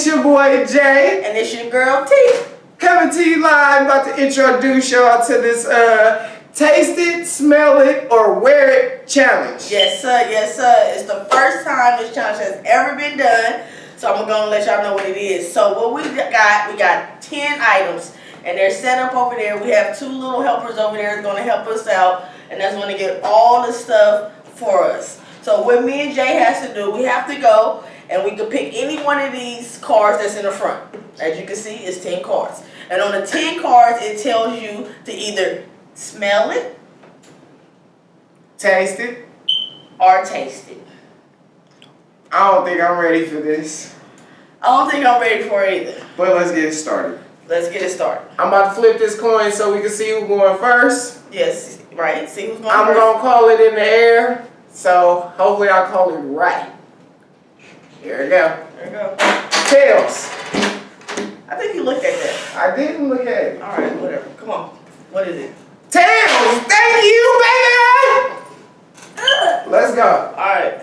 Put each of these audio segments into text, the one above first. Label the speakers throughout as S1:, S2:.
S1: It's your boy Jay.
S2: And it's your girl T.
S1: Coming to you live, about to introduce y'all to this uh taste it, smell it, or wear it challenge.
S2: Yes, sir. Yes, sir. It's the first time this challenge has ever been done. So I'm gonna let y'all know what it is. So what we got, we got 10 items. And they're set up over there. We have two little helpers over there that's gonna help us out. And that's gonna get all the stuff for us. So what me and Jay has to do, we have to go and we can pick any one of these cards that's in the front. As you can see, it's 10 cards. And on the 10 cards, it tells you to either smell it
S1: Taste it.
S2: or taste it.
S1: I don't think I'm ready for this,
S2: I don't think I'm ready for it either.
S1: but let's get started.
S2: Let's get it started.
S1: I'm about to flip this coin so we can see who's going first.
S2: Yes, right. See who's going
S1: I'm gonna call it in the air, so hopefully I call it right. Here we go.
S2: There we go.
S1: Tails.
S2: I think you looked at that.
S1: I didn't look at it.
S2: All right, whatever. Come on. What is it?
S1: Tails. Thank you, baby. Let's go.
S2: All right.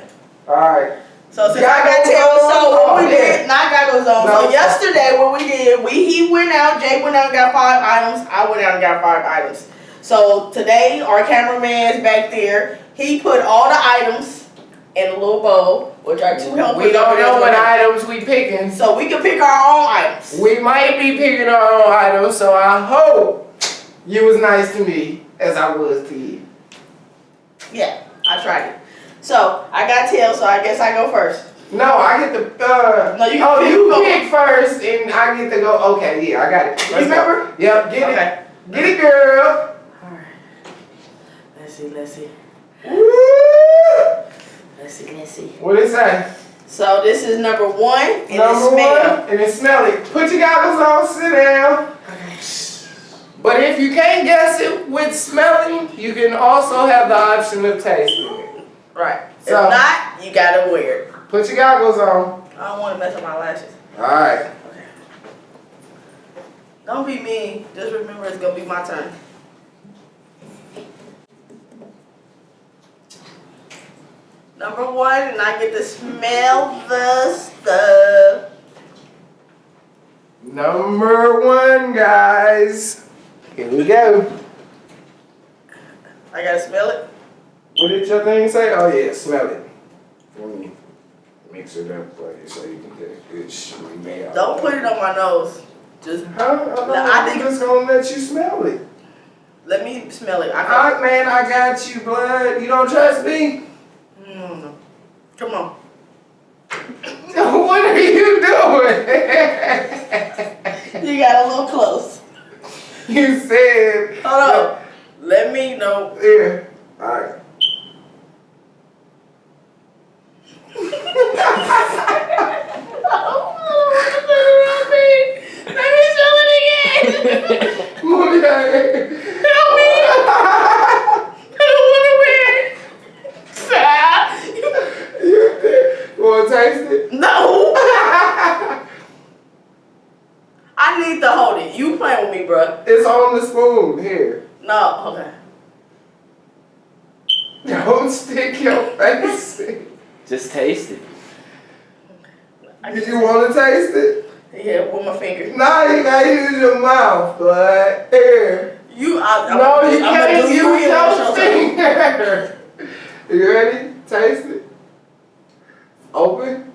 S1: All right.
S2: So since I got tails, so
S1: on?
S2: what we did, not goggles on.
S1: No.
S2: So yesterday, what we did, we he went out, Jay went out and got five items. I went out and got five items. So today, our cameraman's back there. He put all the items in a little bowl, which are two helpers.
S1: We don't know what items we picking.
S2: So we can pick our own items.
S1: We might be picking our own items, so I hope you was nice to me as I was to you.
S2: Yeah, I tried it. So I got tails, so I guess I go first.
S1: No, I get the uh
S2: No, you
S1: oh
S2: pick-
S1: you
S2: go.
S1: pick first and I get to go okay, yeah, I got it. Let's go.
S2: remember?
S1: Yep, get
S2: Okay.
S1: it. Get it girl.
S2: Alright. Let's see, let's see.
S1: Woo!
S2: Let's see, let's see.
S1: What it say?
S2: So this is number one and
S1: Number
S2: smell.
S1: one, and it's smell it. Put your goggles on, sit down. But if you can't guess it with smelling, you can also have the option of tasting it.
S2: Right.
S1: So-
S2: if not, you gotta wear it.
S1: Put your goggles on.
S2: I don't wanna mess up my lashes.
S1: Alright.
S2: Okay. Don't be mean. Just remember it's gonna be my turn. Number one, and I get to smell the stuff.
S1: Number one, guys. Here we go.
S2: I gotta smell it.
S1: What did your thing say? Oh yeah, smell it. Let me mix it up for you so you can get a good smell.
S2: Don't put it on my nose. Just
S1: Huh? No,
S2: I
S1: I'm
S2: think-
S1: it's gonna let you smell it.
S2: let me smell it. I got.
S1: Alright, man, I got you, blood. You don't trust me?
S2: No, no. Come on.
S1: what are you doing?
S2: You got a little close.
S1: you said.
S2: Hold on. Let me know.
S1: Yeah. Alright.
S2: Let me show it again.
S1: Move.
S2: Help me. I don't want to wear it. Ah.
S1: You did. wanna taste it?
S2: No. I need to hold it. You playing with me, bruh.
S1: It's on the spoon. Here.
S2: No. Okay.
S1: Don't stick your face. in.
S3: Just taste it.
S2: I
S1: Did you want to taste it?
S2: Yeah, with my finger.
S1: Nah, you gotta use your mouth, but here.
S2: You, I, I'm,
S1: No, you
S2: I'm
S1: can't use
S2: you in the
S1: your
S2: show, so-
S1: finger. You ready? Taste it. Open.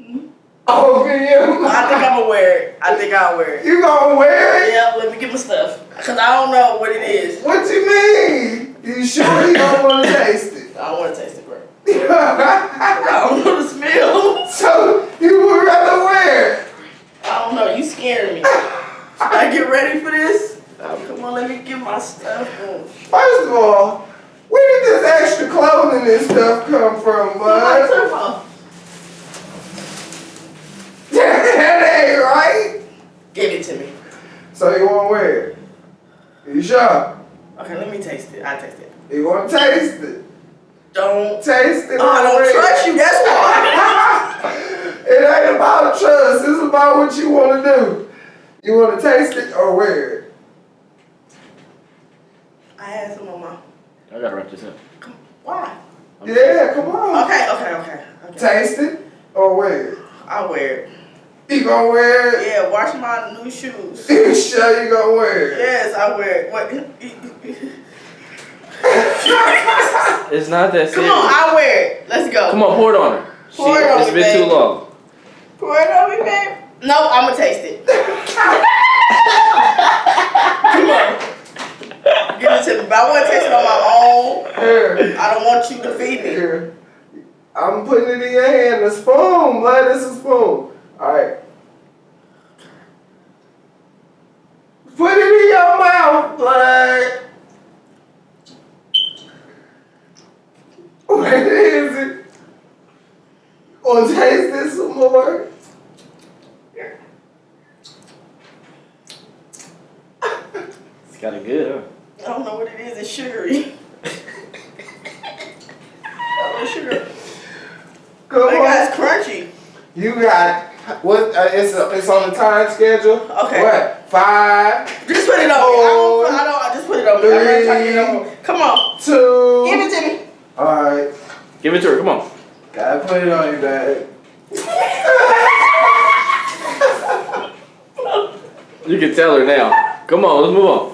S1: Mm-hmm. Open your mouth.
S2: I think I'm gonna wear it. I think I'll wear it.
S1: You gonna wear it?
S2: Yeah, let me get my stuff. Cause I don't know what it is.
S1: What you mean? You sure you don't want to taste it?
S2: I don't want to taste it, bro. I don't know the smell.
S1: so you would rather wear it?
S2: I don't know. You scared me. Should I get ready for this? Oh, come on, let me get my stuff. on.
S1: First of all, where did this extra clothing and stuff come from,
S2: Put my
S1: bud?
S2: turf on.
S1: That ain't right.
S2: Give it to me.
S1: So you want to wear it? You sure?
S2: Okay, let me taste it. I taste it.
S1: You want to taste it?
S2: Don't.
S1: Taste it.
S2: Oh, I don't
S1: wear
S2: trust you. That's why.
S1: it ain't about trust. It's about what you want to do. You want to taste it or wear it?
S2: I had some on my.
S3: I gotta wrap this up.
S2: Why?
S1: Yeah, come on.
S2: Okay, okay, okay. okay.
S1: Taste it. Or wear it?
S2: I wear it.
S1: You gonna wear it?
S2: Yeah, wash my new shoes.
S1: You sure you gonna wear it?
S2: Yes, I wear it. What?
S3: It's not that
S2: Come
S3: serious.
S2: on, I wear it. Let's go.
S3: Come on, pour it on her. She,
S2: Pour it on
S3: it's
S2: me,
S3: been too long.
S2: Pour it on me, babe. No, I'm gonna taste it. Come on. Give it to me. But I want to taste it on my own.
S1: Here,
S2: I don't want you to feed me.
S1: here. I'm putting it in your hand. A spoon, blood. It's a spoon. Alright. Put it in your mouth, blood. What is it? Wanna taste this some more?
S3: It's kind of good, huh?
S2: I don't know what it is. It's sugary. oh, sugar.
S1: Come
S2: That
S1: on.
S2: guy's crunchy.
S1: You got what? Uh, it's a, it's on the time schedule.
S2: Okay.
S1: What? Five,
S2: Just put it on me. I don't, I don't, I just put it on me. I'm not trying to get. Come on.
S1: two.
S2: Give it to me.
S1: All right.
S3: Give it to her. Come on.
S1: Gotta put it on your bag.
S3: You can tell her now. Come on, let's move on.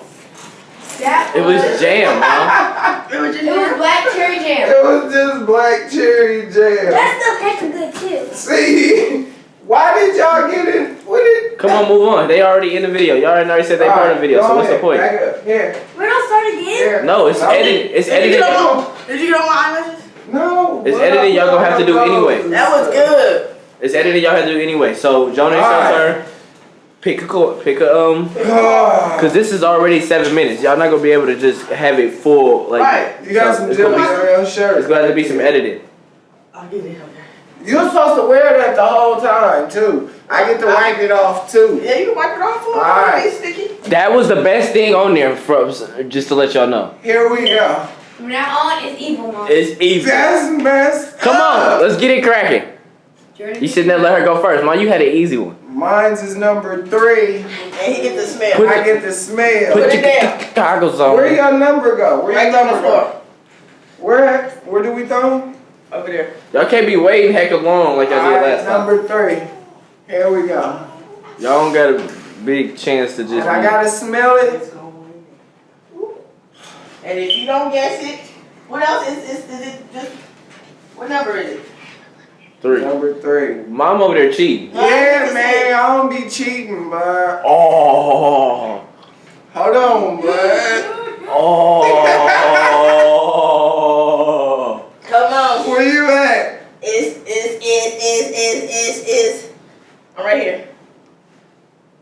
S4: That
S3: It was jam, huh?
S2: It was just
S4: It was black cherry jam.
S1: It was just black cherry jam.
S4: That stuff tasted good too.
S1: See, why did y'all get it? What did?
S3: Come on, move on. They already in the video. Y'all already said they part of the video, so what's the point?
S1: Back up. Here.
S4: We don't start again.
S1: Here.
S3: No, it's edited. It's
S2: Did
S3: edited.
S2: get on did you get on my eyelashes?
S1: No.
S3: It's
S1: what
S3: edited, y'all gonna have to do
S1: about
S3: anyway.
S2: That was good.
S3: It's edited. Y'all have to do anyway. So Jonah, it's your turn. Pick a chord. Pick a um. Cause this is already seven minutes. Y'all not gonna be able to just have it full. Like
S2: Right.
S1: You got some
S3: it's gonna be-
S1: on your shirt.
S3: It's gonna have to be some editing.
S2: I'll get it. Okay.
S1: You're supposed to wear that the whole time too. I get to wipe it off too.
S2: Yeah, you can wipe it off for me.
S1: Alright.
S2: Sticky.
S3: That was the best thing on there. From just to let y'all know,
S1: Here we go.
S4: From now on, it's evil mom.
S3: it's easy.
S1: That's messed
S3: Come
S1: up.
S3: on, let's get it cracking. You shouldn't have let her go first. Mom, you had an easy one.
S1: Mine's is number three.
S2: And he get the smell.
S3: Put
S1: I get the smell.
S2: Put
S3: Put your
S2: down.
S3: goggles on.
S1: Where your number go? Where
S2: right
S1: your
S2: on
S1: number go? Where where do we throw?
S2: Over there.
S3: Y'all can't be waiting heck long like y'all did last time.
S1: number three. Here we go.
S3: Y'all don't got a big chance to just.
S1: And I gotta smell it.
S2: And if you don't guess it, what else is, is, is it just, what number is it?
S3: three.
S1: Number three.
S3: Mom over there cheating.
S2: No,
S1: Yeah, man, I don't be cheating, but
S3: Oh.
S1: hold on, bud.
S3: Oh.
S2: it. Come on.
S1: Where you at?
S2: Is, is, is, is, is, is, is. I'm right here.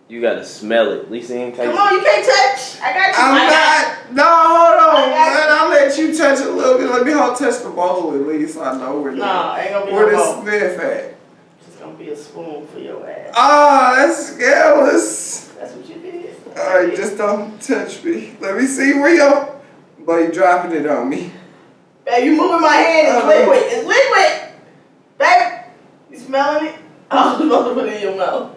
S3: you gotta smell it. Lisa ain't taste
S2: Come on, you can't touch. I got you.
S1: I'm
S2: I got
S1: not. No, hold on,
S2: I
S1: man. I'll let you touch a little bit. Let me hold touch the bowl at least. so I know where the
S2: No, ain't gonna be
S1: where
S2: no
S1: the
S2: bowl.
S1: sniff at.
S2: It's gonna be a spoon for your ass.
S1: Ah, that's scandalous.
S2: That's what you did.
S1: All right, just don't touch me. Let me see where your. Boy, you dropping it on me.
S2: Babe, you moving my hand. It's
S1: Uh-huh.
S2: liquid. It's liquid. Smelling it? I was supposed to put it in your mouth.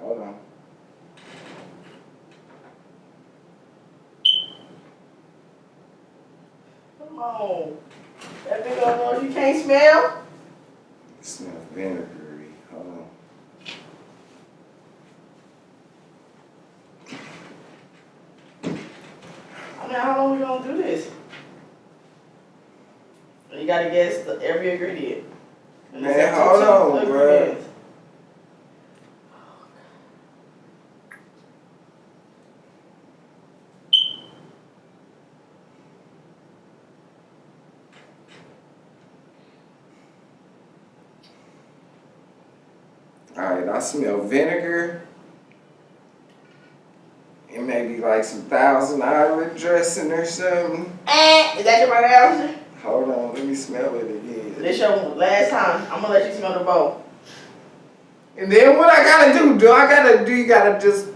S1: Hold on.
S2: Come on. That big old nose you can't smell?
S1: It smells vinegary. Hold on.
S2: I mean, how long we gonna do this? You gotta guess the, every ingredient. And
S1: Man,
S2: it's up to
S1: hold
S2: two
S1: on, bruh.
S2: ingredients.
S1: All right, I smell vinegar. It may be like some Thousand Island dressing or something.
S2: Eh, is that your right answer?
S1: Hold on, let me smell it again.
S2: This your last time. I'm gonna let you smell the bowl.
S1: And then what I gotta do? Do I gotta do? You gotta just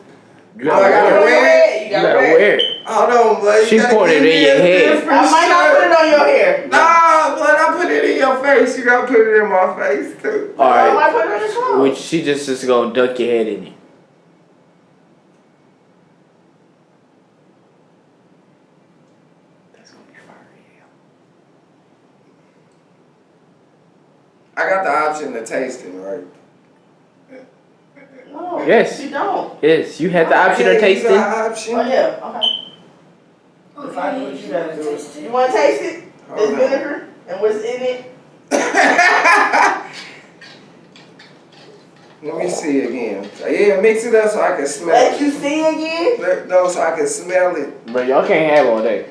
S3: You
S1: Oh, I
S3: gotta
S1: gotta
S3: wear it.
S1: wear
S2: You
S3: You
S2: gotta,
S3: gotta
S2: wear it.
S3: wear it.
S1: hold on, but
S3: She poured it in your
S1: a
S3: head.
S1: different
S2: I might not put it on your hair.
S1: Nah, but I put it in your face. You gotta put it in my face too.
S3: All right.
S2: I might put it on your.
S3: Which she just is gonna duck your head in it. That's gonna be fire.
S1: I got the tasting, right?
S2: No.
S3: Yes.
S2: You don't.
S3: Yes, you had the ah, option
S1: Yeah,
S3: of
S1: you
S3: tasting.
S1: got option.
S2: Oh yeah. Okay. Decide what you gotta do. You want to taste it?
S1: Hold
S2: There's vinegar and what's in it.
S1: Let me see again. Yeah, mix it up so I can smell
S2: Let
S1: it.
S2: you see again.
S1: Let- No, so I can smell it.
S3: But y'all can't have all day.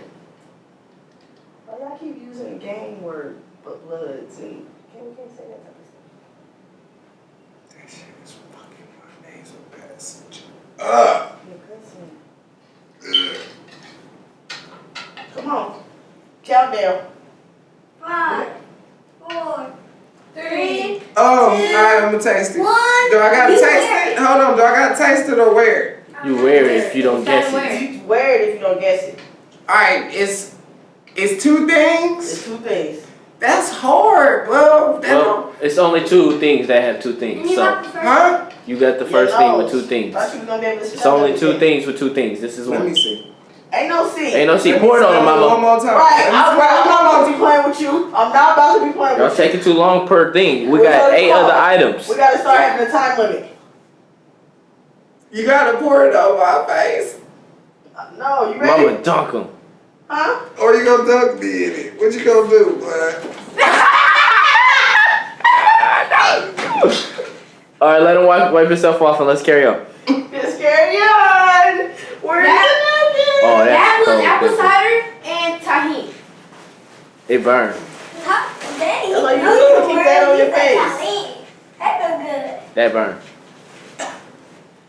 S2: Why y'all keep using the game word, but bloods and can't we can't say that type of stuff.
S1: That shit is fucking my nasal passage. Ugh.
S2: You're cussing. Come on. Countdown.
S4: Five, four, three,
S1: Oh, alright, I'm gonna taste it.
S4: one.
S1: Do I gotta taste
S4: wear
S1: it? Hold on, do I gotta taste it or wear it?
S3: You wear it if you don't
S4: Gotta
S3: guess it.
S2: You wear it if you don't guess it.
S1: Alright, it's it's two things.
S2: It's two things.
S1: That's hard, bro. That don't,
S3: Well, it's only two things that have two things.
S4: You
S3: So
S4: got the
S1: huh?
S3: You got the first thing with two things.
S2: Thought you was gonna be able to
S3: It's only two
S2: everything.
S3: things with two things. This is
S1: Let me
S3: one.
S1: see.
S2: Ain't no C.
S3: Ain't no see.
S1: Let me
S3: Pour it on
S1: smell
S3: them,
S1: One
S3: mama.
S1: more time.
S2: Right,
S1: Let me
S2: I'm,
S1: smell
S2: right, I'm not about to be playing with you. I'm not about to be playing with
S3: Y'all
S2: with you.
S3: taking too long per thing. We
S2: We're
S3: got eight other items.
S2: We gotta start having a time limit.
S1: You gotta pour it on my face.
S2: Uh, No, you ready?
S3: Mama dunk them.
S2: Huh?
S1: Or you gonna dunk me in it. What you gonna do, bud?
S3: All right, let him wipe, wipe himself off and let's carry on.
S2: Just carry on. Where's
S3: Oh,
S2: the
S3: that's
S4: That was apple
S3: That's-
S4: cider and tahini.
S3: It burned.
S4: Huh? Daddy,
S2: That's you
S4: no, don't
S2: keep that on your face.
S4: tahini. That feel good.
S3: That burned.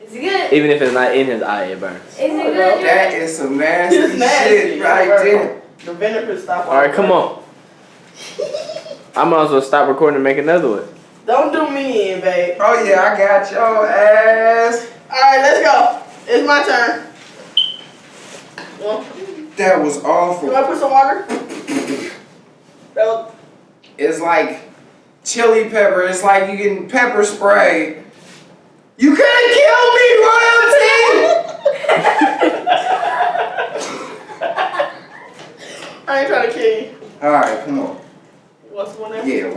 S4: Is it good?
S3: Even if it's not in his eye, it burns.
S4: Is it
S2: Oh,
S4: good?
S2: no,
S1: That some nasty,
S2: nasty.
S1: shit right there.
S2: The vinegar stop.
S3: All right, come on. I might as well stop recording and make another one.
S2: Don't do me in, babe.
S1: Oh yeah, I got your ass.
S2: All right, let's go. It's my turn.
S1: That was
S2: you
S1: awful.
S2: want to put some water? No.
S1: It's like chili pepper. It's like you getting pepper spray. You couldn't kill me, royalty.
S2: I ain't trying to kill you.
S1: All right, come on.
S2: What's one?
S1: Yeah,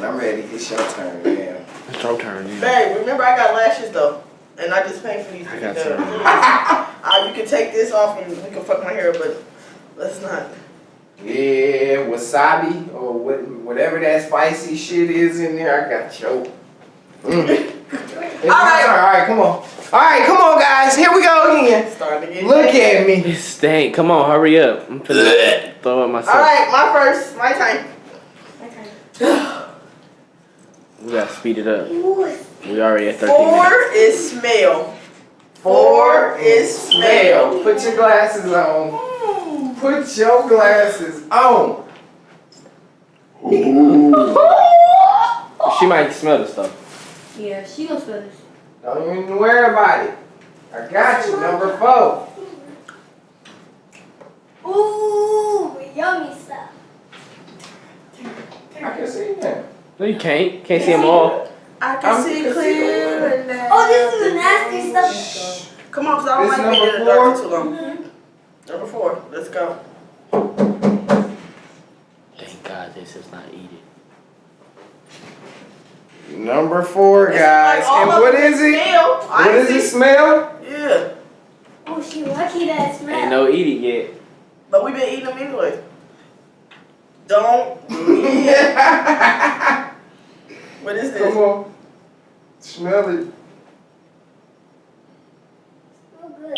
S1: one more napkin. I'm ready. It's your turn, man.
S3: It's your turn. Yeah.
S2: Babe, remember I got lashes though, and I just paid for these
S3: I got some.
S2: Uh, you can take this off and we can fuck my hair, but let's not.
S1: Yeah, wasabi or what, whatever that spicy shit is in there. I got your. Mm.
S2: all right,
S1: all right, come on. All right, come on, guys. Here we go again.
S2: Starting to get
S1: Look
S2: nasty.
S1: at me.
S3: It stank. Come on, hurry up. I'm finna throw up myself.
S2: All right, my first, my time.
S3: We gotta speed it up. We already at 13
S2: Four
S3: minutes.
S2: is smell. Four is smell.
S1: Put your glasses on. Put your glasses on.
S3: She might smell the stuff.
S4: Yeah, she gonna smell this.
S1: Don't even worry about it. I got you, number four.
S4: Ooh, yummy stuff.
S1: I can see that.
S3: No, you can't. Can't see them all.
S2: I can
S1: I'm-
S2: see
S1: can see
S2: clear now.
S4: Oh, this is oh, the nasty stuff.
S2: Come on, cause I don't
S1: This
S2: like being in
S1: number
S2: the dark
S1: four?
S2: too long. Mm-hmm. Number four, let's go.
S3: Thank God this is not eating.
S1: Number four, guys.
S2: like
S1: and
S2: what is
S1: what
S2: them
S1: is it?
S2: Smell.
S1: What
S2: I
S1: does
S2: see.
S1: it smell?
S2: Yeah,
S4: Oh, she lucky that smell.
S3: Ain't no eat it yet.
S2: but we've been eating them anyway. Don't. what is this?
S1: Come on. Smell it.
S4: Oh, good.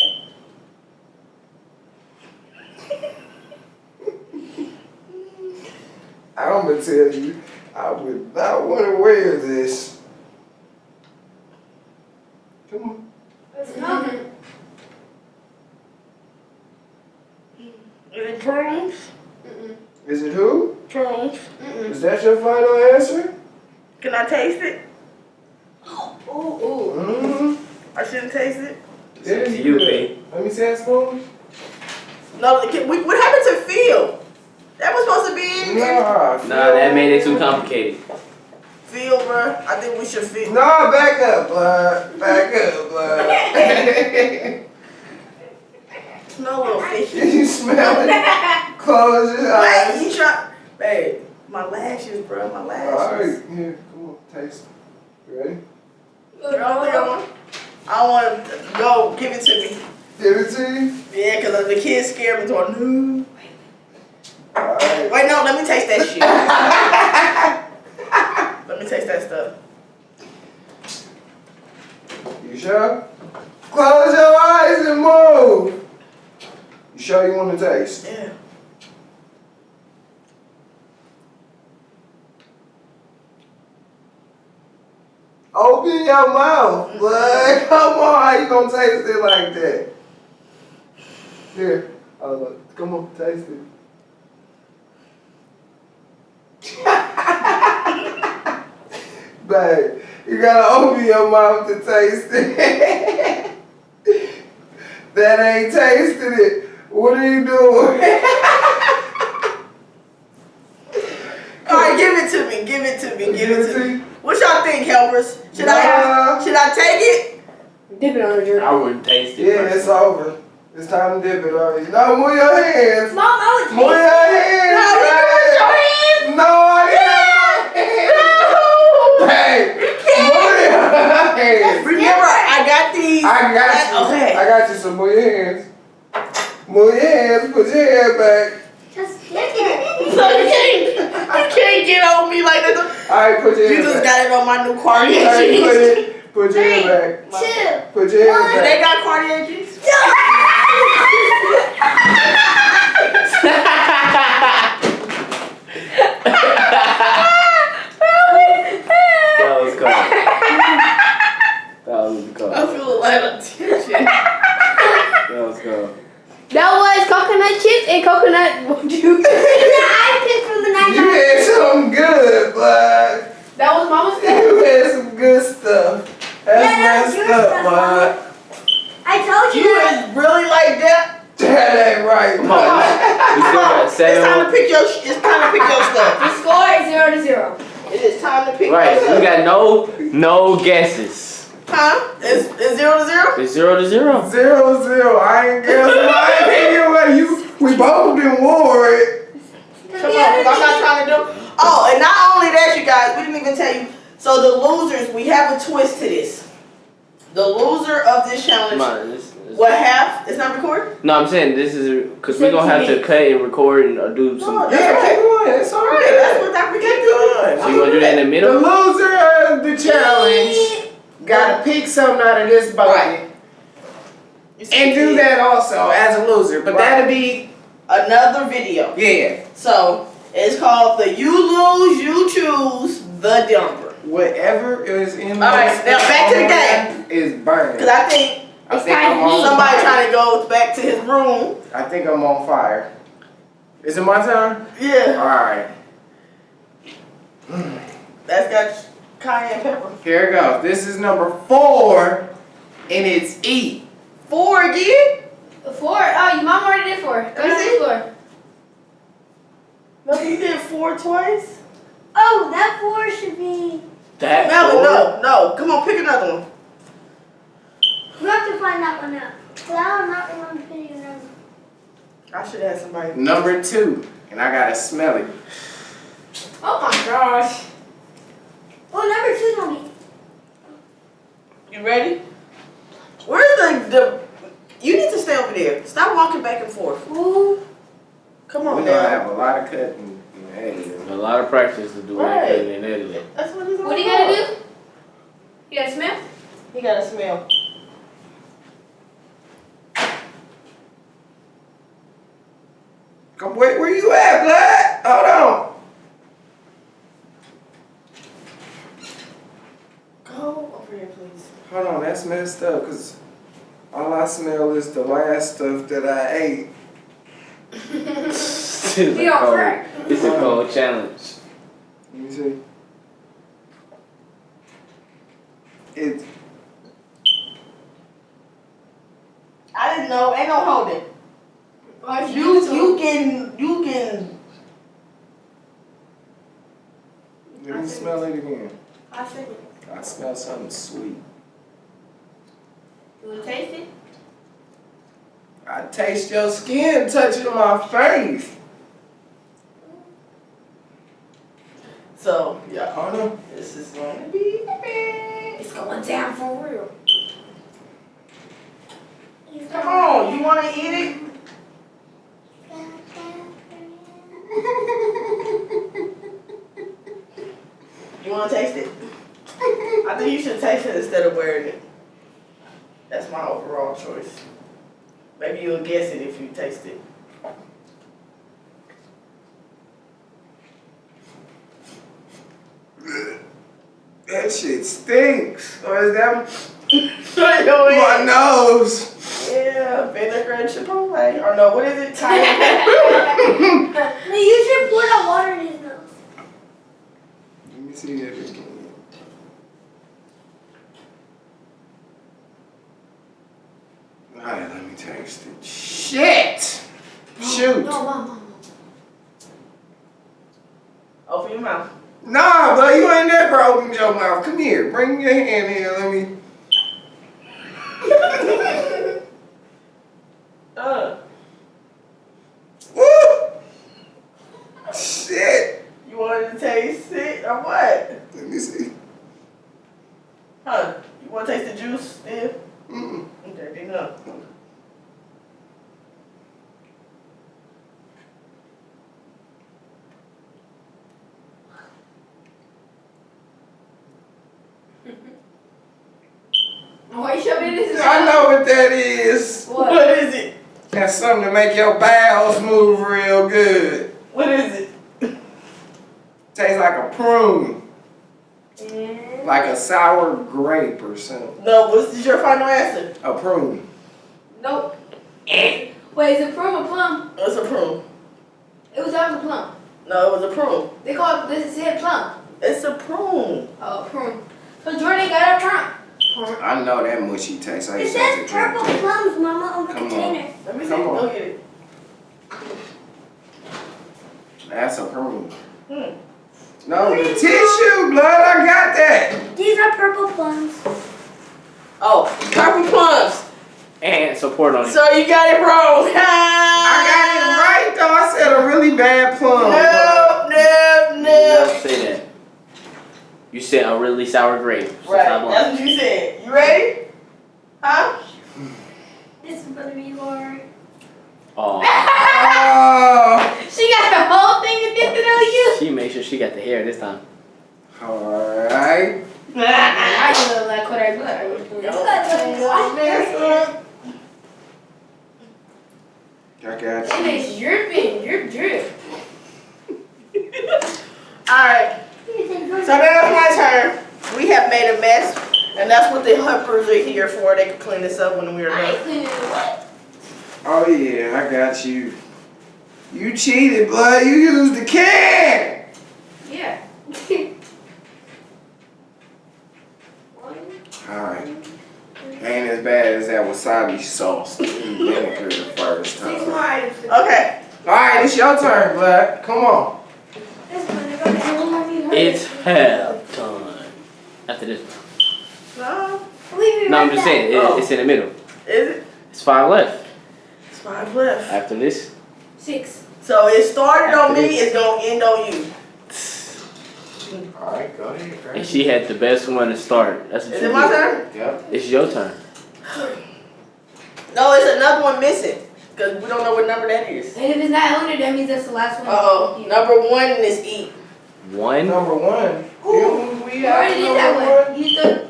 S1: I'm gonna tell you, I would not want to wear this. Come on.
S4: It smells good.
S2: Is it prunes?
S4: Mm-mm.
S1: Is it who?
S2: Prunes.
S4: Mm-mm.
S1: Is that your final answer?
S2: Can I taste it?
S4: Ooh, ooh.
S1: Mm-hmm.
S2: I shouldn't taste it.
S1: It
S3: to
S1: is
S3: you,
S1: good.
S3: babe.
S1: Let me see that spoon.
S2: No, can, we, what happened to Phil? That was supposed to be in
S1: Nah.
S3: Nah, that made it too complicated.
S2: Phil, bruh. I think we should feel.
S1: No, back up, blood. Back up, blood.
S2: Smell a little fishy.
S1: Did you smell it? Close your
S2: Wait,
S1: eyes.
S2: you try. Babe, My lashes, bro. My
S1: All
S2: lashes.
S1: right, here, come on, taste. You ready?
S2: I don't I want. I want to go. Give it to me.
S1: Give it to you.
S2: Yeah, cause the kids scared me. Going, no.
S1: All right.
S2: Wait, no. Let me taste that shit. let me taste that stuff.
S1: You sure? Close your eyes and move. You sure you want to taste?
S2: Yeah.
S1: Open your mouth, bud. Come on, how you gonna taste it like that? Here, oh, look. come on, taste it. Babe, you gotta open your mouth to taste it. that ain't tasting it. What are you doing?
S2: All right, give it to me. Give it to me. Give it to me.
S1: you?
S2: What y'all think. Should
S1: Nah.
S2: I? Should I take it?
S4: Dip it on the jerk.
S3: I wouldn't taste it.
S1: Yeah, it's over. It's time to dip it already. No, move your hands.
S4: Mom, I would
S1: Move your hands.
S2: No, you
S1: babe.
S2: put your hands.
S1: No, I didn't. Hey, move your hands.
S2: Remember, I got these.
S1: I got you.
S2: Okay.
S1: I got you. So move your hands. Move your hands. Put your head back.
S4: Just dip it.
S2: So you can't, you can't get on me like that.
S1: All right, put your
S2: You
S1: head
S2: just
S1: back.
S2: got it on my new Cartier
S1: All right, put
S2: jeans.
S1: it. Put your head back.
S4: Two.
S1: Put your head
S2: And they got Cartier jeans.
S3: That was cold. that was cold.
S2: I feel a lot of tension.
S3: That was cold.
S5: That was coconut chips and coconut juice.
S4: I picked from the
S1: You
S4: night.
S1: Had some good, bud.
S5: that was mama's stuff.
S1: You had some good stuff. That's
S4: Yeah, that was
S1: messed
S4: your
S1: up,
S4: stuff,
S1: bud.
S4: I told you.
S2: You is really like that.
S1: That ain't right,
S3: Come on.
S1: bud.
S3: We still got
S2: It's time to
S3: seven.
S2: pick your. It's time to pick your stuff.
S5: The score is zero to zero.
S2: It is time to pick
S3: Right,
S2: your stuff.
S3: we got no no guesses.
S2: Huh? It's, it's zero to zero.
S3: It's zero to zero.
S1: Zero zero. I ain't guessing. I ain't thinking what you. We both been worried.
S2: Come on, 'cause I'm not trying to do. Oh, and not only that, you guys, we didn't even tell you. So the losers, we have a twist to this. The loser of this challenge
S3: on. This, this,
S2: will have. It's not recorded.
S3: no, I'm saying this is because we're gonna have to cut and record and uh, do
S2: No,
S3: some.
S2: that's
S1: Yeah,
S2: okay.
S1: keep going. It's
S2: Alright,
S1: right.
S2: that's what Dr. K doing.
S3: So you gonna do that in the
S1: The
S3: middle?
S1: loser of the challenge gotta pick something out of this bucket
S2: You see
S1: and do that also as a loser. But
S2: Right.
S1: that'll be
S2: Another video.
S1: yeah.
S2: So it's called the You Lose, You Choose, the Dumper.
S1: Whatever is in
S2: All right,
S1: this
S2: now back to the
S1: game is burning.
S2: Cause I think
S1: I think I'm on
S2: somebody
S1: fire.
S2: trying to go back to his room.
S1: I think I'm on fire. Is it my turn?
S2: Yeah,
S1: All right.
S2: that's got cayenne pepper.
S1: Here it goes. This is number four, and it's E.
S2: Four again?
S5: Four. Oh, your mom already did four. Go
S2: Let me
S5: ahead, four.
S2: No, you did four twice.
S4: Oh, that four should be.
S3: That
S2: Melvin,
S3: four?
S2: no, no. Come on, pick another one.
S4: We have to find that one out. Cause I'm not remember picking them.
S2: I should have somebody.
S1: Number two, and I gotta smell it.
S5: Oh my gosh.
S4: Oh, number two's gonna be.
S2: You ready? Where's the the? You need to stay over there. Stop walking back and forth.
S4: Ooh.
S2: Come on,
S1: We're
S2: on
S1: gonna have a lot of cutting and editing.
S3: A lot of practice to do
S2: Right.
S3: that cutting and editing.
S2: That's what he's
S5: What do you gotta do? You gotta smell?
S2: He gotta smell.
S1: Come, wait, where you at, Black? Hold on.
S2: Go over here, please.
S1: Hold on, that's messed up, cause all I smell is the last stuff that I ate.
S3: It's, a
S5: Be
S3: cold,
S5: track.
S3: it's a cold challenge.
S1: Let me see. It's
S2: I didn't know. Ain't no holding.
S5: Why'd
S2: You
S5: do
S2: you can you can.
S1: let me smell it again.
S5: I said it.
S1: I smell something sweet.
S5: You wanna taste it?
S1: I taste your skin touching my face.
S2: So yeah,
S1: Oh no.
S2: this is going to be epic.
S5: It's going down for real.
S2: Come on, you want to eat it? You want to taste it? I think you should taste it instead of wearing it. That's my overall choice. Maybe you'll guess it if you taste it.
S1: That shit stinks. Or is that
S2: Go
S1: my
S2: ahead.
S1: nose?
S2: Yeah, vinegar and chipotle. Or no, what is it? Thai.
S4: No, you should pour that water in his nose.
S1: Let me see that again. Alright, let me taste it. Shit! Shoot!
S5: No, mom, mom.
S2: Open your mouth.
S1: Nah, but you ain't never opened your mouth. Come here. Bring your hand here. Let me.
S2: Uh,
S1: Woo! Shit!
S2: you wanted to taste it or what?
S1: Let me see.
S2: Huh? You want to taste the juice still?
S1: Mm-mm.
S2: Okay, then no.
S5: Why you shoving it in his
S1: I know what that is.
S5: What?
S2: What is it?
S1: That's something to make your bowels move real good.
S2: What is it?
S1: Tastes like a prune. Mm. Like a sour grape or something.
S2: No, what's is your final answer?
S1: A prune.
S5: Nope. Wait, is it plum or plum?
S2: It's a prune.
S5: It was always a plum.
S2: No, it was a prune.
S5: They call it, this is it plum.
S2: It's a prune.
S5: Oh, prune. So Jordan got a plum. Plum.
S1: I know that mushy taste. I
S4: It
S1: used to
S4: says purple
S1: that.
S4: plums, Mama, on the
S1: Come on.
S4: container.
S2: Let me see.
S1: Come on.
S2: Go get it.
S1: That's a prune.
S2: Hmm.
S1: No, the tissue, blood. I got that.
S4: These are purple plums.
S2: Oh, purple plums.
S3: And support on it.
S2: So you got it wrong.
S1: I got it right though. I said a really bad plum.
S2: No, no,
S3: You
S2: no.
S3: never say that. You said a really sour grape. So
S2: Right,
S3: stop
S2: that's what you said. You ready? Huh?
S4: This is gonna be hard.
S3: Oh,
S1: Oh.
S5: She got the whole thing addicted on you.
S3: she made sure she got the hair this time.
S1: Alright.
S5: I look like what I look.
S1: I got
S5: And
S1: you.
S5: it's dripping, drip, drip.
S2: Alright, so now turn. We have made a mess, and that's what the helpers are here for. They can clean this up when we're
S5: I
S2: done.
S5: cleaning what?
S1: Oh yeah, I got you. You cheated, blood. You used the can.
S5: Yeah.
S1: Alright. Ain't as bad as that wasabi sauce and vinegar the first time.
S2: Okay.
S1: Alright, it's your turn, blood. Come on.
S4: This is gonna go down.
S3: It's hell time. After this one.
S2: No,
S4: Leave it
S3: No, I'm just
S4: there.
S3: saying, it,
S2: Oh.
S3: it's in the middle.
S2: is it?
S3: It's five left.
S2: It's five left.
S3: After this,
S5: Six.
S2: So it started on me,
S3: this.
S2: it's gonna end on you.
S1: Alright, go ahead.
S3: and she had the best one to start. That's what
S2: Is it my
S3: did.
S2: turn?
S1: Yep.
S3: It's your turn.
S2: No, it's another one missing. Because we don't know what number that is.
S5: And if it's not on it, that means that's the last one.
S2: Uh oh. Number one is E.
S3: One.
S1: Number one.
S5: Ooh,
S1: we
S5: You already did that
S1: number
S5: one. You need.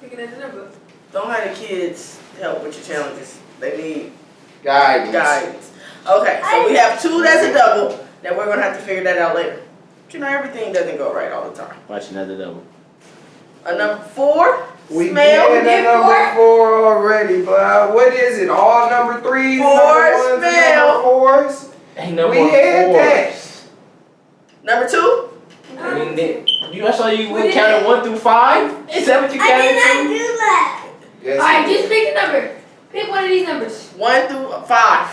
S5: Picking at number.
S2: Don't have the kids help with your challenges. They need
S1: Guidance.
S2: guidance. Okay, so we have two that's a double. Then we're gonna have to figure that out later. But you know everything doesn't go right all the time.
S3: Watch another double.
S2: A number four.
S1: We
S2: Smell.
S1: did a number four already, but uh, what is it? All number threes,
S2: Four,
S1: number ones,
S2: smell.
S1: number fours?
S3: Ain't
S1: no We more had that.
S3: fours.
S2: Number two.
S3: I mean, they- you, I saw you
S5: We did
S3: counted one through five. Is that what you counted?
S4: I did not
S3: counted?
S4: do that.
S1: Yes.
S5: Alright, just pick a number. Pick one of these numbers.
S2: One through five.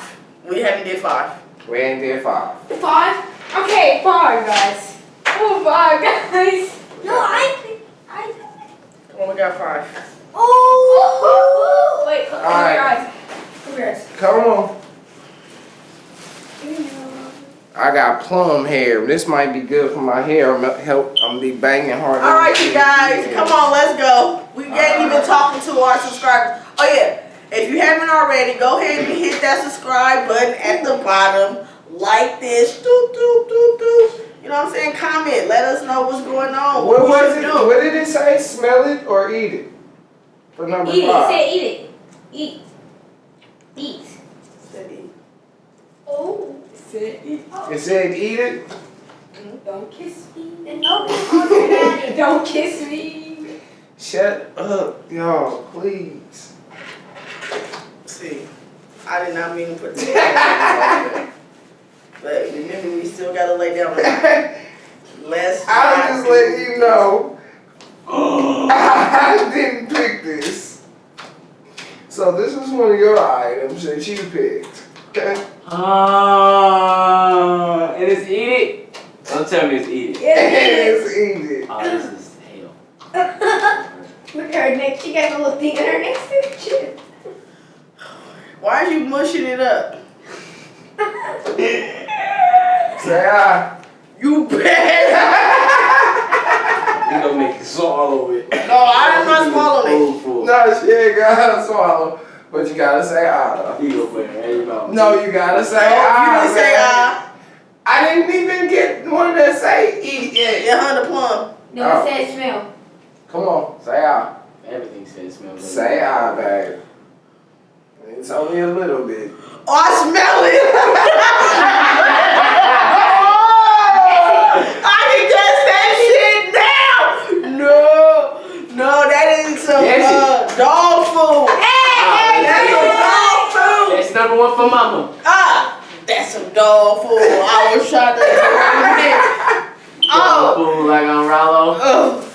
S2: We haven't did five.
S1: We ain't did five.
S5: Five? Okay, five, guys. Oh, five, guys.
S4: No, I think I.
S2: Come on, we got five.
S4: Oh.
S5: Wait, close
S1: All right.
S5: your eyes. Close your eyes.
S1: Come on. I got plum hair. This might be good for my hair. I'm help. I'm gonna be banging hard.
S2: All right, you guys, come on, let's go. We ain't even talking to our subscribers. Oh yeah, if you haven't already, go ahead and hit that subscribe button at the bottom. Like this, doop doop doop doop. You know what I'm saying? Comment. Let us know what's going on.
S1: What
S2: we
S1: was it?
S2: do.
S1: What did it say? Smell it or eat it? For number
S5: Eat it.
S1: five.
S5: Say eat it. Eat. Eat.
S4: Oh.
S1: It said eat it.
S5: Don't kiss me.
S4: And nobody daddy.
S5: Don't kiss me.
S1: Shut up, y'all, please.
S2: See, I did not mean to put that. but remember, we still gotta lay down. Let's.
S1: I'll just let you know. I didn't pick this. So this is one of your items that you picked. Okay?
S3: Ah, and it's eat it. Don't tell me it's eat it.
S5: Yeah, it
S1: Yes, eat it.
S3: Oh, this is hell.
S5: Look at her neck. She got a little thing in her neck. Shit.
S2: Why are you mushing it up?
S1: Say ah.
S2: You bet.
S3: You gonna make you swallow it.
S2: No, I am not swallowing it.
S3: Full.
S1: No, she ain't gotta swallow, but you gotta say ah. though.
S3: You gonna put it right in your mouth.
S1: No, you gotta say
S2: No,
S1: ah.
S2: you didn't say ah.
S1: I didn't even get one that say eat yet.
S2: Yeah, honey plum.
S5: No,
S1: Oh.
S5: it says smell.
S1: Come on, say ah.
S3: Everything says smell. good.
S1: Say ah, babe. It's only a little bit.
S2: Oh, I smell it. oh, I can taste that shit now. No, no, that is some
S3: Yes,
S2: uh, dog food.
S5: Hey,
S2: That's some dog food.
S3: That's number one for mama.
S2: Ah, that's a dog food. I was trying to.
S3: Dog
S2: oh,
S3: food like on Rollo.
S2: oh.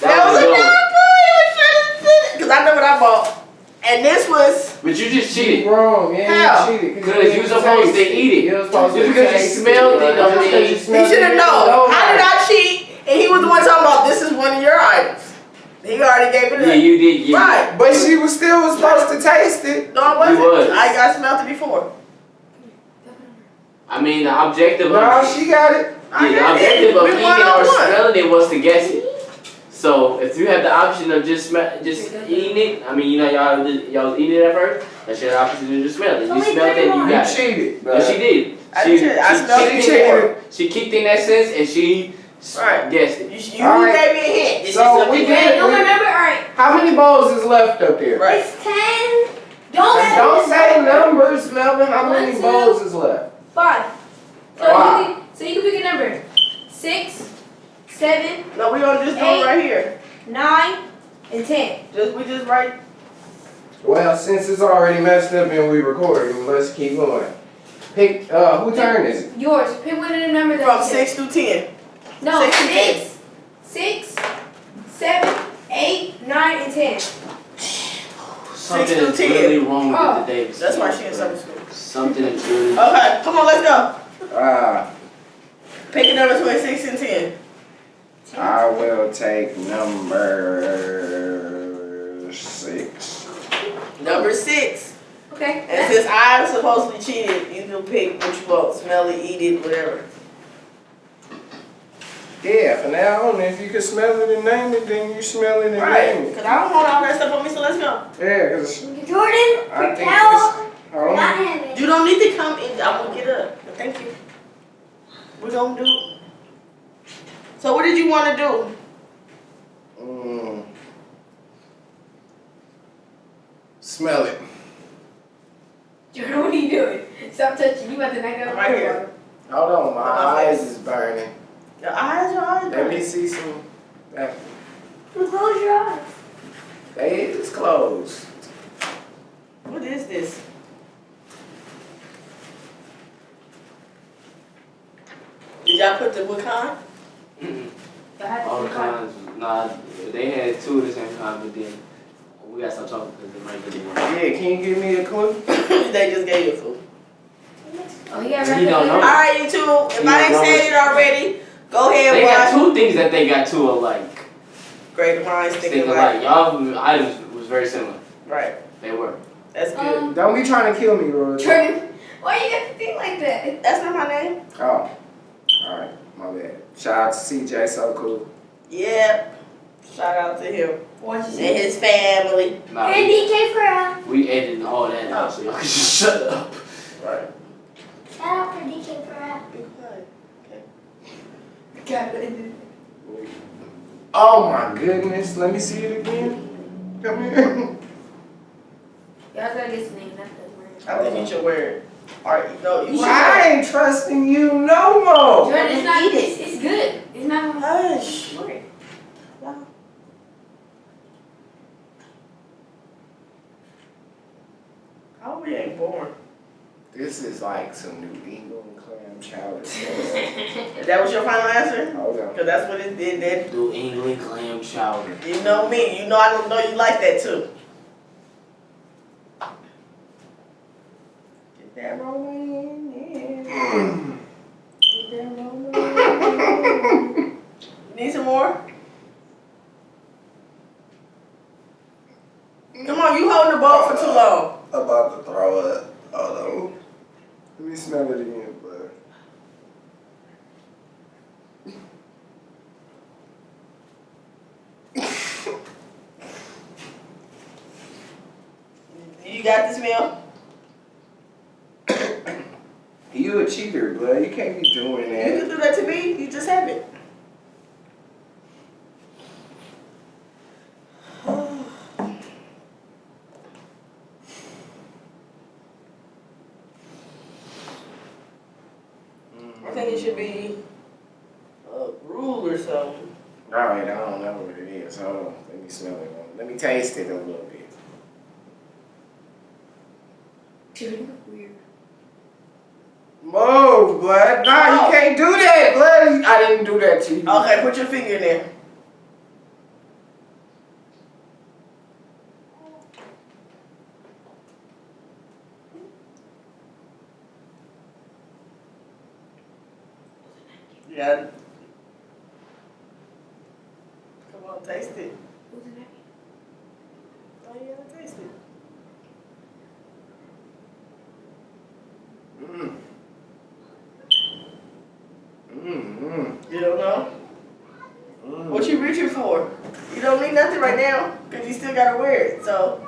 S2: That was a dog food. He was trying to Because I know what I bought. And this was.
S3: But you just cheated.
S1: Wrong, yeah,
S2: How?
S1: you cheated.
S3: Because you was supposed to eat it.
S1: You was supposed
S3: Just
S1: to
S3: because you
S1: taste
S3: smelled it,
S1: Just
S3: don't
S1: because
S3: mean-
S1: you
S2: He should have known.
S1: don't
S2: How did I cheat? And he was the one talking about this is one of your items. He already gave it
S3: Yeah,
S2: up.
S3: you did. Yeah.
S2: Right.
S1: But she was still was supposed to taste it.
S2: No, I wasn't.
S3: Was.
S2: I got smelled it before.
S3: I mean, the objective
S1: No,
S3: of
S1: she got it.
S3: Yeah, the
S2: got it.
S3: objective of eating or
S2: one.
S3: smelling it was to guess it. So if you have the option of just smell, just eating it, I mean, you know, y'all y'all was eating it at first. That's your option to just smell it. You
S4: Only
S3: smelled it, you
S4: thirty-one.
S3: Got it.
S1: cheated.
S3: No, she did.
S2: I
S3: She.
S2: I
S3: she,
S2: smelled
S3: she
S2: it
S3: kicked in- She kicked in that sense and she s-
S2: Right.
S3: guessed it.
S2: You, you
S1: All right.
S2: gave me a hint. This
S1: So
S2: is
S1: we
S2: you
S1: did-
S2: gave-
S5: don't remember? Alright.
S1: How many bowls is left up there?
S2: Right.
S4: It's ten. Don't say
S1: Don't say numbers, Melvin. How many
S5: One, two.
S1: bowls is left?
S5: Five. So
S1: Wow.
S5: you can, so you can pick a number. Six, seven,
S2: No, we gonna just do it right here.
S5: nine, and ten.
S2: Just we just right.
S1: Well, since it's already messed up and we recording, let's keep going. Pick. Uh, who turn is it?
S5: Yours. Pick one of the numbers
S2: From six through ten.
S5: Said. No,
S2: six to
S5: six, six, seven, eight, nine, and ten.
S3: Something
S2: through
S3: is
S2: 10.
S3: really wrong
S5: Oh.
S3: with the Davis.
S2: That's why she in summer school.
S3: Something is really.
S2: Okay, come on, let's go.
S1: Ah,
S2: Pick a number between six and ten.
S1: I will take number six.
S2: Number six.
S5: Okay.
S2: And since I'm supposedly cheated, you can pick what you want. Smell it, eat it, whatever.
S1: Yeah, from now on, if you can smell it and name it, then you smell it and
S2: Right.
S1: name it.
S2: Because I don't want all that stuff on me, so let's go.
S1: Yeah, because
S4: Jordan,
S1: I think
S4: Raquel,
S1: this.
S4: we're not
S1: on.
S4: having.
S2: You don't need to come in. I'm going to get up. But thank you. We're going to do So what did you want to do?
S1: Mm. Smell it.
S5: Jordan, what are you doing? Stop touching. You about to knock out
S2: Right here.
S1: Hold on, my
S2: My
S1: eyes
S2: face.
S1: is burning.
S2: Your eyes, your eyes.
S1: Let me see some. That,
S4: Close your eyes.
S1: they is closed.
S2: What is this? Did y'all put the what kind?
S5: I
S3: All the
S5: pick one.
S3: kinds. Nah, they had two of the same kind, but then we got some stop talking because it might get one.
S1: Yeah, can you give me a clue?
S2: they just gave you food.
S5: Oh, yeah, got
S3: He don't know.
S2: All right, you two. If I ain't said it already, go ahead
S3: They got two things that they got two alike.
S2: Great minds
S3: Think alike.
S2: alike.
S3: Y'all items was very similar.
S2: Right.
S3: They were.
S2: That's good.
S5: Um,
S1: Don't be trying to kill me, Roy.
S5: Jordan, Why you got to think like that?
S2: That's not my name.
S1: Oh. Alright, my bad. Shout out to CJ, so cool.
S2: Yep. Shout out to him
S5: Watch
S2: and his family.
S3: Nah,
S4: And
S3: we,
S4: DK for uh,
S3: we editing all that out, so y'all can just shut up.
S2: Right.
S4: shout out for DK for.
S2: Be quiet.
S5: God,
S1: Oh my goodness, let me see it again. Come here.
S5: Y'all gotta get some name. That's the word.
S2: I think you should wear it. Alright, no, you should.
S1: I ain't trusting you no more.
S5: Jordan, it's not.
S2: Eat it.
S5: It's, it's good. It's not gonna
S2: Hush.
S5: work.
S2: Oh, we ain't born.
S1: This is like some New England clam chowder.
S2: That was your final answer?
S1: Hold.
S2: Cause that's what it did. That
S3: New England clam chowder.
S2: you know me. You know I don't know you like that too. Get that rolling. Yeah. Get that rolling. Need some more? Come on, you holding the ball for too long.
S1: About to throw up. Hold on. Let me smell it again, bud.
S2: You got this meal?
S1: You a cheater, bud. You can't be doing that.
S2: You can do that to me. You just have it. I think it should be a rule or something.
S1: Alright, I don't know what it is. Hold on. Let me smell it. Let me taste it a little bit.
S5: Jordan, weird.
S1: Move, blood. Nah,
S2: Oh.
S1: you can't do that, blood. I didn't do that to you.
S2: Okay, put your finger in there. Yeah. Come on, taste it.
S5: Who's in that?
S2: Oh, you gotta taste it.
S1: Mm. Mm, mm,
S2: You don't know?
S1: mm.
S2: What you reaching for? You don't need nothing right now, because you still gotta wear it, so.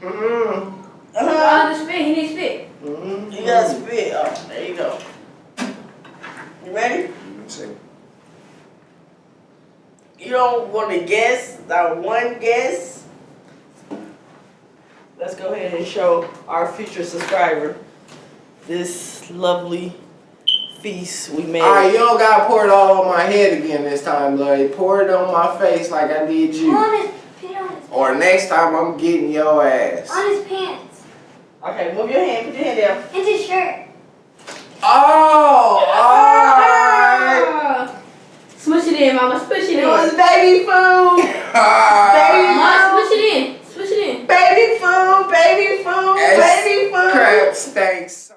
S1: Mm.
S2: Uh-huh.
S5: Oh, the spit. He needs spit.
S1: Mm.
S2: You gotta spit. Oh, there you go. You ready?
S1: Let me see.
S2: You don't want to guess, that one guess. Let's go ahead and show our future subscriber this lovely feast we made.
S1: Alright, you don't gotta pour it all on my head again this time, blood. Pour it on my face like I did you.
S4: On his, put on his,
S1: Or next time I'm getting your ass.
S4: on his pants.
S2: Okay, move your hand, put your hand down.
S4: And his shirt.
S1: Oh, alright.
S5: Ah. Smush it in, mama. Smush it in.
S2: It
S5: in.
S2: was baby food, baby
S5: Mama,
S2: food,
S5: smush it in. Smush it in.
S2: baby food, baby food, baby food.
S1: Crab steaks.